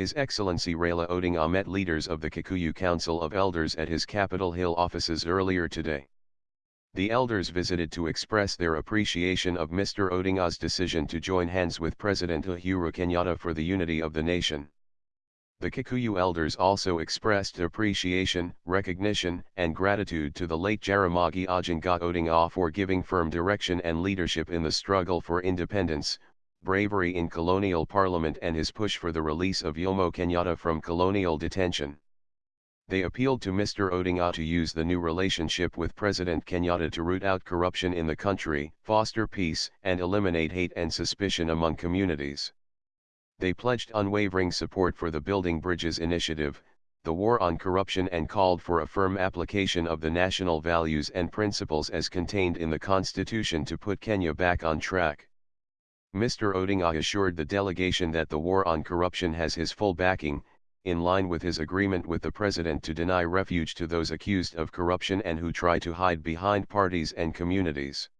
His Excellency Raila Odinga met leaders of the Kikuyu Council of Elders at his Capitol Hill offices earlier today. The elders visited to express their appreciation of Mr. Odinga's decision to join hands with President Uhuru Kenyatta for the unity of the nation. The Kikuyu elders also expressed appreciation, recognition, and gratitude to the late Jaramogi Oginga Odinga for giving firm direction and leadership in the struggle for independence, bravery in colonial parliament and his push for the release of Jomo Kenyatta from colonial detention. They appealed to Mr. Odinga to use the new relationship with President Kenyatta to root out corruption in the country, foster peace, and eliminate hate and suspicion among communities. They pledged unwavering support for the Building Bridges initiative, the war on corruption and called for a firm application of the national values and principles as contained in the Constitution to put Kenya back on track. Mr. Odinga assured the delegation that the war on corruption has his full backing, in line with his agreement with the president to deny refuge to those accused of corruption and who try to hide behind parties and communities.